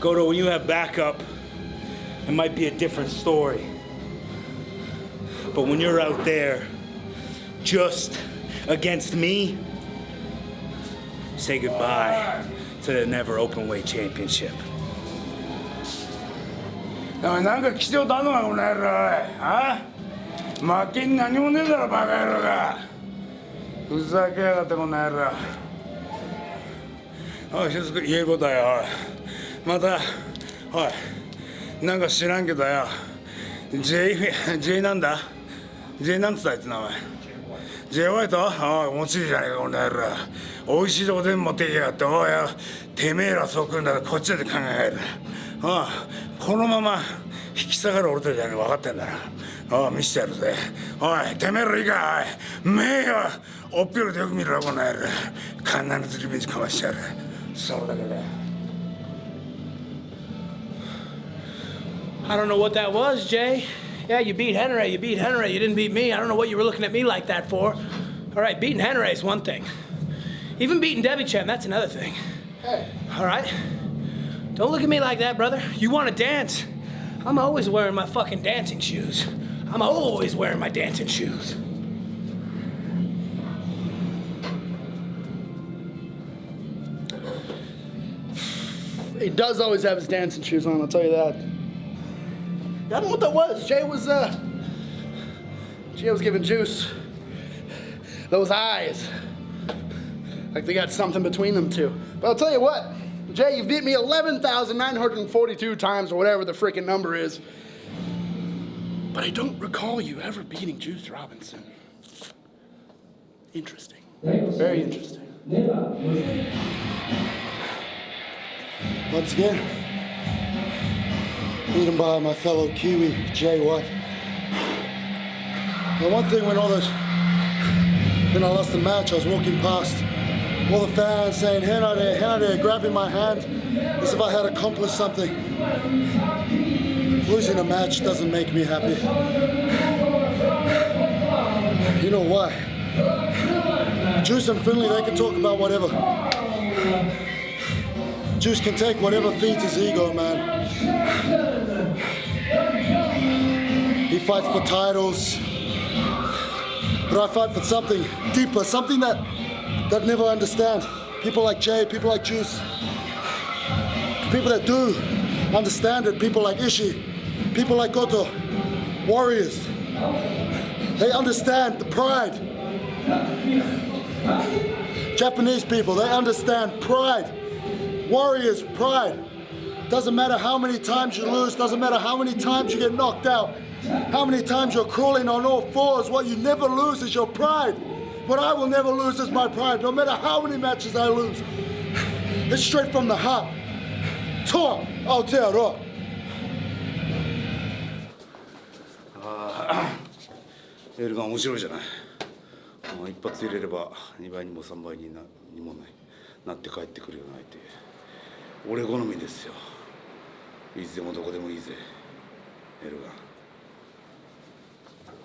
Goto, when you have backup, it might be a different story. But when you're out there just against me, say goodbye to the never open weight championship. おいなんか来てよたのかこの野郎あ負けに何もねえだろバカ野郎がふざけやがってこの野郎おい一つ言えることはよおいまたおいなんか知らんけどよ J, J なんだ？J なんつったあいつ名前？J ホワイト？おい、もちいじゃねえか、この野郎。美味しいとこ全部持ってきやがって、おいよ、てめえらそう来るんだから、こっちだって考える。おい、このまま引き下がる俺たちじゃねえ分かってんだな。おい、見せてやるぜ。おい、てめえらいいか、おい、目よ、おっぴろでよく見ろ、この野郎。必ずリベンジかましてやる。それだけだ I don't know what that was, Jay. Yeah, you beat Henry. You beat Henry. You didn't beat me. I don't know what you were looking at me like that for. All right, beating Henry is one thing. Even beating Debbie Chan, that's another thing. Hey. All right? Don't look at me like that, brother. You want to dance? I'm always wearing my fucking dancing shoes. I'm always wearing my dancing shoes. He does always have his dancing shoes on, I'll tell you that. I don't know what that was. Jay was, uh. Jay was giving juice. Those eyes. Like they got something between them two. But I'll tell you what, Jay, you've beat me 11,942 times or whatever the freaking number is. But I don't recall you ever beating Juice Robinson. Interesting. Very interesting. Once again, beaten by my fellow Kiwi, Jay White. The one thing when all those, when I lost the match, I was walking past all the fans saying, Henare, Hena there, grabbing my hand as if I had accomplished something. Losing a match doesn't make me happy. You know why? Juice and Finlay, they can talk about whatever. Juice can take whatever feeds his ego, man. He fights for titles, but I fight for something deeper, something that that never understand. People like Jay, people like Juice, people that do understand it. People like Ishii, people like Goto, warriors. They understand the pride. Japanese people, they understand pride. Warriors, pride. Doesn't matter how many times you lose, doesn't matter how many times you get knocked out, how many times you're crawling on all fours, what you never lose is your pride. What I will never lose is my pride, no matter how many matches I lose. It's straight from the heart. Talk, I'll tell you. エールが面白いじゃないもう一発入れれば2倍にも3倍になにもないなって帰ってくるような相手 俺好みですよいつでもどこでもいいぜエルガン。